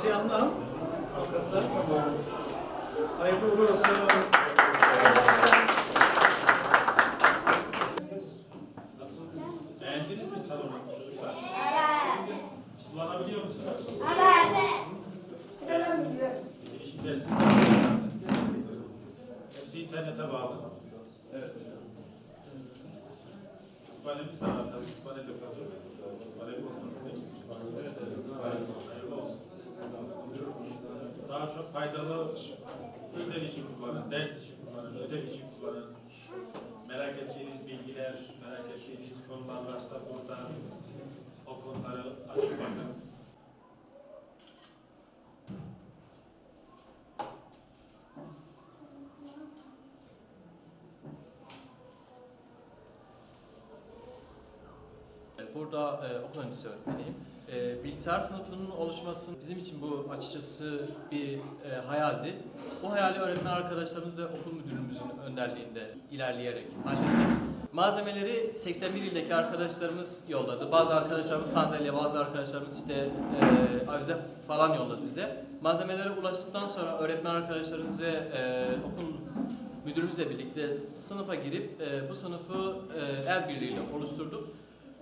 Yanına al. Arkası. Tamam. Hayırlı uğurlu olsun. Nasıl? Beğendiniz mi salonu çocuklar? Kullanabiliyor musunuz? Dersiniz, bilişim dersiniz de var zaten. Hepsi internete bağlı. Evet. Kütüphanemiz de var tabii. Kütüphane de kalıyor. Kütüphane bozmadık değil mi? Hayırlı olsun. Daha çok faydalı işler için kullanın, ders için kullanın, ödev için kullanın. Merak ettiğiniz bilgiler, merak ettiğiniz konular varsa burada o konuları açıp bakınız. Burada e, okul öncesi öğretmeniyim. E, bilgisayar sınıfının oluşması bizim için bu açıkçası bir e, hayaldi. Bu hayali öğretmen arkadaşlarımız ve okul müdürümüzün önderliğinde ilerleyerek hallettik. Malzemeleri 81 ildeki arkadaşlarımız yolladı. Bazı arkadaşlarımız sandalye, bazı arkadaşlarımız işte e, avize falan yolladı bize. Malzemelere ulaştıktan sonra öğretmen arkadaşlarımız ve e, okul müdürümüzle birlikte sınıfa girip e, bu sınıfı e, el birliğiyle oluşturduk.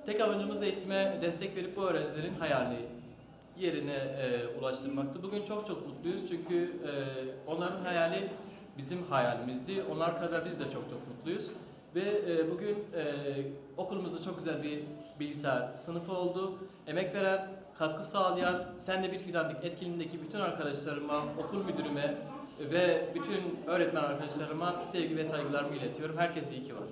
Tek amacımız eğitime destek verip bu öğrencilerin hayalini yerine e, ulaştırmaktı. Bugün çok çok mutluyuz çünkü e, onların hayali bizim hayalimizdi. Onlar kadar biz de çok çok mutluyuz. Ve e, bugün e, okulumuzda çok güzel bir bilgisayar sınıfı oldu. Emek veren, katkı sağlayan, Sen de Bir Fidanlık etkinliğindeki bütün arkadaşlarıma, okul müdürüme ve bütün öğretmen arkadaşlarıma sevgi ve saygılarımı iletiyorum. Herkese iyi ki var.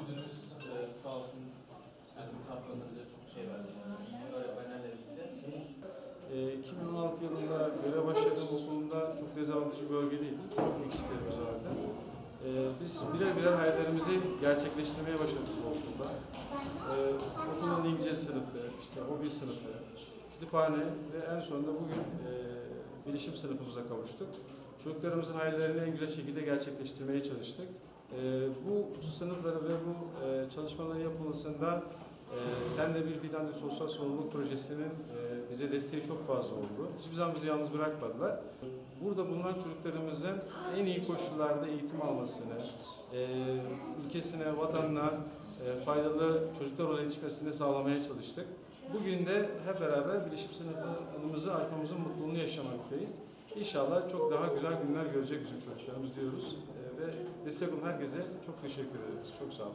Müdürümüz e, sağ olsun yani bu kapsamda çok şey verdi. Öğretmenlerle birlikte. Ee, 2016 yılında görev başladığım okulumda çok dezavantajlı bölgedeydi. Çok eksiklerimiz vardı. Ee, biz birer birer hayallerimizi gerçekleştirmeye başladık bu okulda. Ee, okulun İngilizce sınıfı, işte hobi sınıfı, kütüphane ve en sonunda bugün e, bilişim sınıfımıza kavuştuk. Çocuklarımızın hayallerini en güzel şekilde gerçekleştirmeye çalıştık. Ee, bu sınıfları ve bu e, çalışmaların yapılmasında e, Sen de Bir Fidan Sosyal Sorumluluk Projesi'nin e, bize desteği çok fazla oldu. Hiçbir zaman bizi yalnız bırakmadılar. Burada bulunan çocuklarımızın en iyi koşullarda eğitim almasını, e, ülkesine, vatanına e, faydalı çocuklar olarak yetişmesini sağlamaya çalıştık. Bugün de hep beraber bilişim sınıfımızı açmamızın mutluluğunu yaşamaktayız. İnşallah çok daha güzel günler görecek bizim çocuklarımız diyoruz. E, ve destek olan herkese çok teşekkür ederiz. Çok sağ olun.